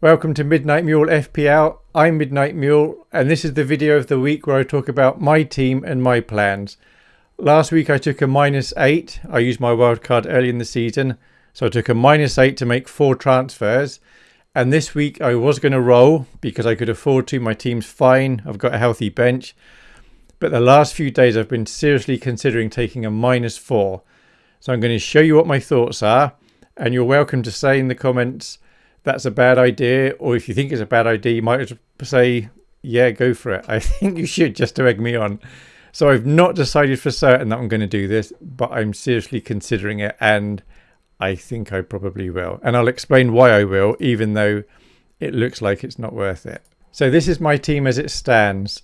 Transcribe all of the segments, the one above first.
Welcome to Midnight Mule FPL. I'm Midnight Mule, and this is the video of the week where I talk about my team and my plans. Last week I took a minus 8. I used my wildcard early in the season, so I took a minus 8 to make four transfers. And this week I was going to roll because I could afford to. My team's fine. I've got a healthy bench. But the last few days I've been seriously considering taking a minus 4. So I'm going to show you what my thoughts are. And you're welcome to say in the comments that's a bad idea, or if you think it's a bad idea, you might say, yeah, go for it. I think you should just to egg me on. So I've not decided for certain that I'm going to do this, but I'm seriously considering it, and I think I probably will. And I'll explain why I will, even though it looks like it's not worth it. So this is my team as it stands.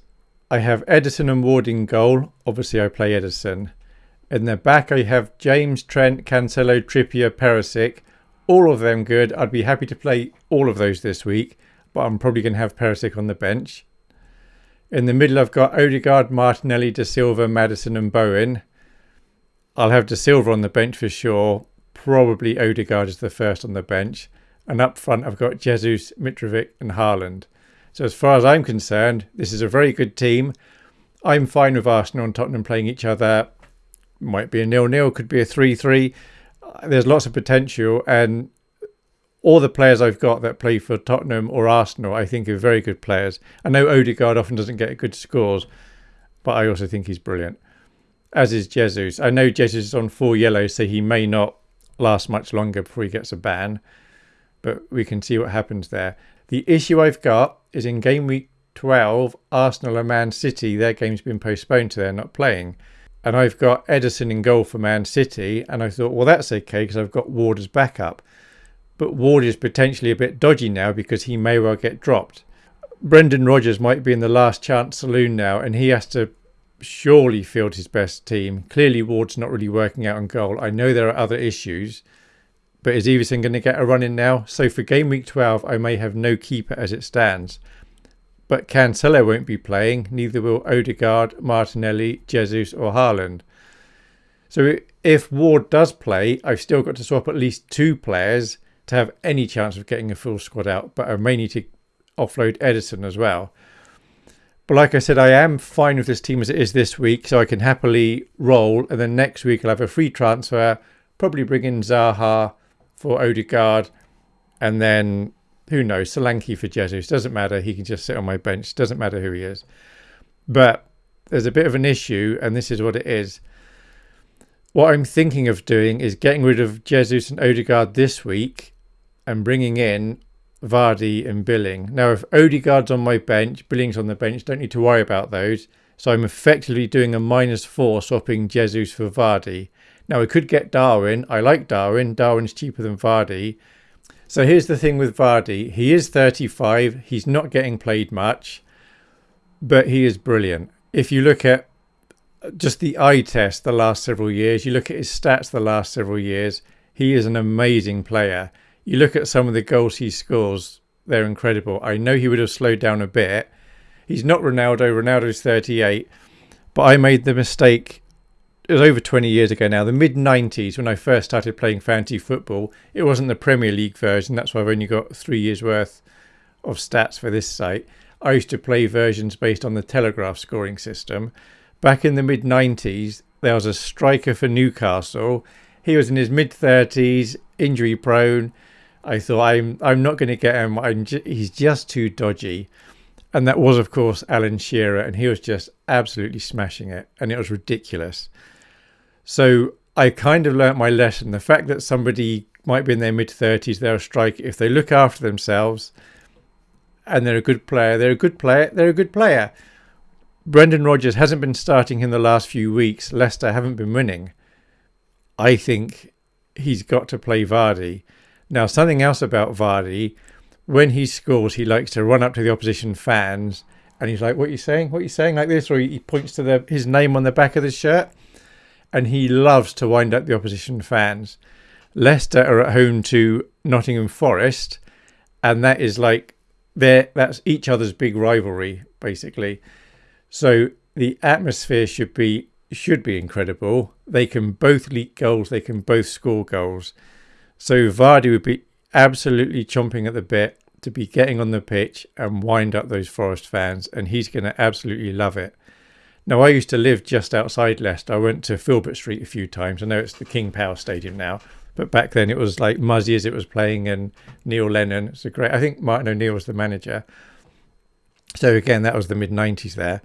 I have Ederson and Ward in goal. Obviously, I play Ederson. In the back, I have James, Trent, Cancelo, Trippier, Perisic all of them good. I'd be happy to play all of those this week, but I'm probably going to have Perisic on the bench. In the middle, I've got Odegaard, Martinelli, De Silva, Madison, and Bowen. I'll have De Silva on the bench for sure. Probably Odegaard is the first on the bench. And up front, I've got Jesus, Mitrovic, and Haaland. So, as far as I'm concerned, this is a very good team. I'm fine with Arsenal and Tottenham playing each other. Might be a nil-nil, could be a 3-3 there's lots of potential, and all the players I've got that play for Tottenham or Arsenal, I think are very good players. I know Odegaard often doesn't get good scores, but I also think he's brilliant. As is Jesus. I know Jesus is on four yellows, so he may not last much longer before he gets a ban, but we can see what happens there. The issue I've got is in game week 12, Arsenal and Man City, their game's been postponed so they're not playing and I've got Ederson in goal for Man City, and I thought, well, that's okay because I've got Ward as backup. But Ward is potentially a bit dodgy now because he may well get dropped. Brendan Rodgers might be in the last chance saloon now, and he has to surely field his best team. Clearly, Ward's not really working out on goal. I know there are other issues, but is Iversen going to get a run in now? So for game week 12, I may have no keeper as it stands. But Cancelo won't be playing, neither will Odegaard, Martinelli, Jesus or Haaland. So if Ward does play, I've still got to swap at least two players to have any chance of getting a full squad out, but I may need to offload Ederson as well. But like I said, I am fine with this team as it is this week, so I can happily roll. And then next week I'll have a free transfer, probably bring in Zaha for Odegaard, and then who knows? Solanke for Jesus. Doesn't matter. He can just sit on my bench. Doesn't matter who he is. But there's a bit of an issue, and this is what it is. What I'm thinking of doing is getting rid of Jesus and Odegaard this week and bringing in Vardy and Billing. Now, if Odegaard's on my bench, Billing's on the bench, don't need to worry about those. So I'm effectively doing a minus four, swapping Jesus for Vardy. Now, I could get Darwin. I like Darwin. Darwin's cheaper than Vardy. So here's the thing with Vardy. He is 35. He's not getting played much, but he is brilliant. If you look at just the eye test the last several years, you look at his stats the last several years, he is an amazing player. You look at some of the goals he scores, they're incredible. I know he would have slowed down a bit. He's not Ronaldo. Ronaldo's 38. But I made the mistake it was over 20 years ago now, the mid 90s when I first started playing fantasy football. It wasn't the Premier League version, that's why I've only got three years worth of stats for this site. I used to play versions based on the Telegraph scoring system. Back in the mid 90s, there was a striker for Newcastle. He was in his mid 30s, injury prone. I thought I'm I'm not going to get him. I'm he's just too dodgy. And that was, of course, Alan Shearer, and he was just absolutely smashing it, and it was ridiculous. So I kind of learnt my lesson. The fact that somebody might be in their mid 30s, they're a striker, if they look after themselves and they're a good player, they're a good player, they're a good player. Brendan Rodgers hasn't been starting in the last few weeks. Leicester haven't been winning. I think he's got to play Vardy. Now, something else about Vardy, when he scores, he likes to run up to the opposition fans and he's like, What are you saying? What are you saying? Like this? Or he points to the, his name on the back of the shirt and he loves to wind up the opposition fans. Leicester are at home to Nottingham Forest, and that is like their that's each other's big rivalry, basically. So the atmosphere should be should be incredible. They can both leak goals, they can both score goals. So Vardy would be absolutely chomping at the bit to be getting on the pitch and wind up those Forest fans, and he's going to absolutely love it. Now, I used to live just outside Leicester. I went to Filbert Street a few times. I know it's the King Power Stadium now, but back then it was like Muzzy Izzet was playing and Neil Lennon. It's a great. I think Martin O'Neill was the manager. So again, that was the mid '90s there.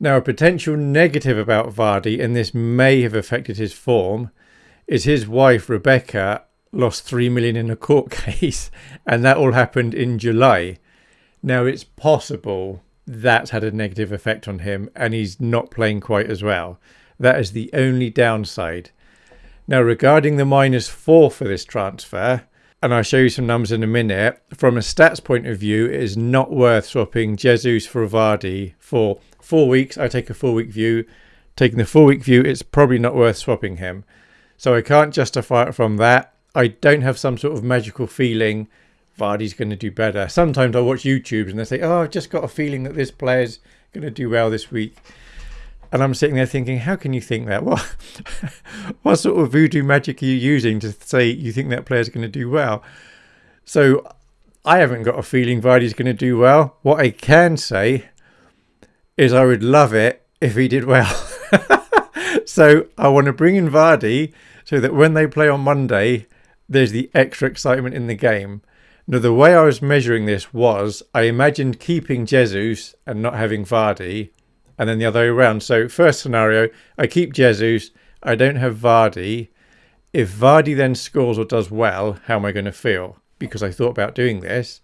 Now, a potential negative about Vardy, and this may have affected his form, is his wife Rebecca lost three million in a court case, and that all happened in July. Now, it's possible that's had a negative effect on him, and he's not playing quite as well. That is the only downside. Now, regarding the minus four for this transfer, and I'll show you some numbers in a minute. From a stats point of view, it is not worth swapping Jesus for Vardy for four weeks. I take a four week view. Taking the four week view, it's probably not worth swapping him. So I can't justify it from that. I don't have some sort of magical feeling Vardy's going to do better. Sometimes I watch YouTube and they say, oh, I've just got a feeling that this player's going to do well this week. And I'm sitting there thinking, how can you think that? What, what sort of voodoo magic are you using to say you think that player's going to do well? So I haven't got a feeling Vardy's going to do well. What I can say is I would love it if he did well. so I want to bring in Vardy so that when they play on Monday, there's the extra excitement in the game. Now, the way I was measuring this was I imagined keeping Jesus and not having Vardy and then the other way around. So first scenario, I keep Jesus, I don't have Vardy. If Vardy then scores or does well, how am I going to feel? Because I thought about doing this.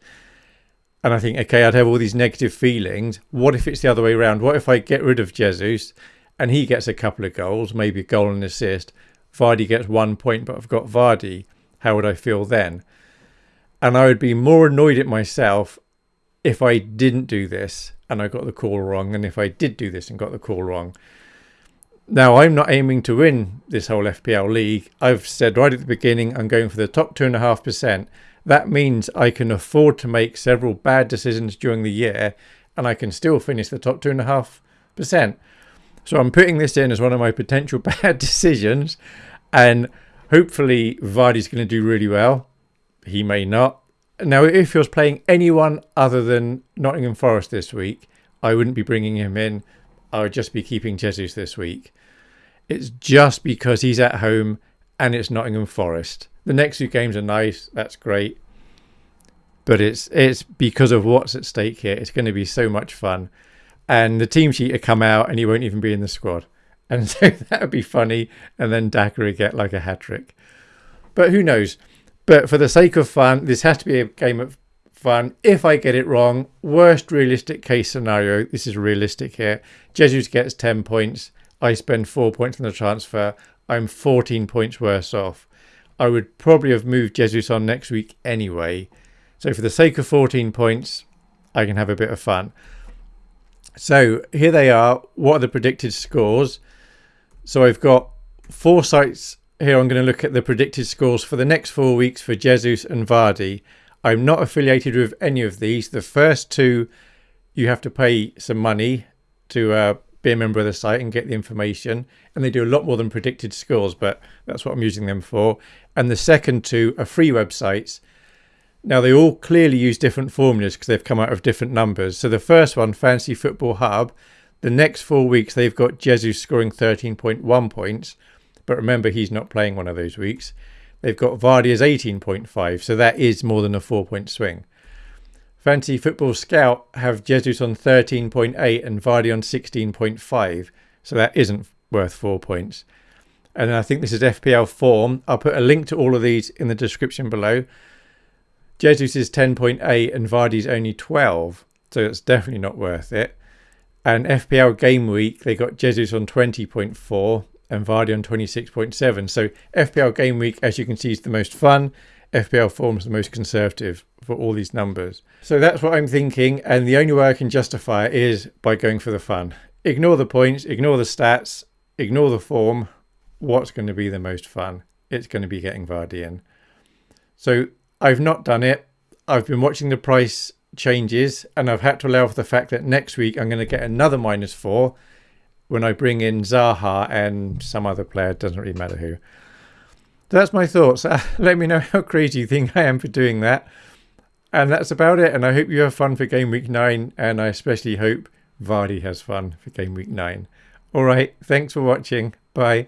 And I think, okay, I'd have all these negative feelings. What if it's the other way around? What if I get rid of Jesus and he gets a couple of goals, maybe a goal and assist? Vardy gets one point, but I've got Vardy. How would I feel then? And I would be more annoyed at myself if I didn't do this and I got the call wrong, and if I did do this and got the call wrong. Now, I'm not aiming to win this whole FPL league. I've said right at the beginning I'm going for the top 2.5%. That means I can afford to make several bad decisions during the year and I can still finish the top 2.5%. So I'm putting this in as one of my potential bad decisions and hopefully Vardy's going to do really well. He may not. Now, if he was playing anyone other than Nottingham Forest this week, I wouldn't be bringing him in. I would just be keeping Jesus this week. It's just because he's at home and it's Nottingham Forest. The next two games are nice. That's great. But it's it's because of what's at stake here. It's going to be so much fun. And the team sheet will come out and he won't even be in the squad. And so that would be funny. And then Daka would get like a hat trick. But who knows? But for the sake of fun, this has to be a game of fun. If I get it wrong, worst realistic case scenario, this is realistic here. Jesus gets 10 points. I spend 4 points on the transfer. I'm 14 points worse off. I would probably have moved Jesus on next week anyway. So for the sake of 14 points, I can have a bit of fun. So here they are. What are the predicted scores? So I've got four sites here I'm going to look at the predicted scores for the next four weeks for Jesus and Vardy. I'm not affiliated with any of these. The first two, you have to pay some money to uh, be a member of the site and get the information. And they do a lot more than predicted scores, but that's what I'm using them for. And the second two are free websites. Now, they all clearly use different formulas because they've come out of different numbers. So the first one, Fantasy Football Hub, the next four weeks, they've got Jesus scoring 13.1 points but remember, he's not playing one of those weeks. They've got Vardy as 18.5, so that is more than a four point swing. Fantasy Football Scout have Jesus on 13.8 and Vardy on 16.5, so that isn't worth four points. And I think this is FPL form. I'll put a link to all of these in the description below. Jesus is 10.8 and Vardy's only 12, so it's definitely not worth it. And FPL Game Week, they got Jesus on 20.4 and Vardy on 26.7. So FPL Game Week, as you can see, is the most fun. FPL Form is the most conservative for all these numbers. So that's what I'm thinking, and the only way I can justify it is by going for the fun. Ignore the points, ignore the stats, ignore the form. What's going to be the most fun? It's going to be getting Vardy in. So I've not done it. I've been watching the price changes, and I've had to allow for the fact that next week I'm going to get another minus four when I bring in Zaha and some other player, doesn't really matter who. That's my thoughts. Uh, let me know how crazy you think I am for doing that. And that's about it. And I hope you have fun for game week nine. And I especially hope Vardy has fun for game week nine. All right. Thanks for watching. Bye.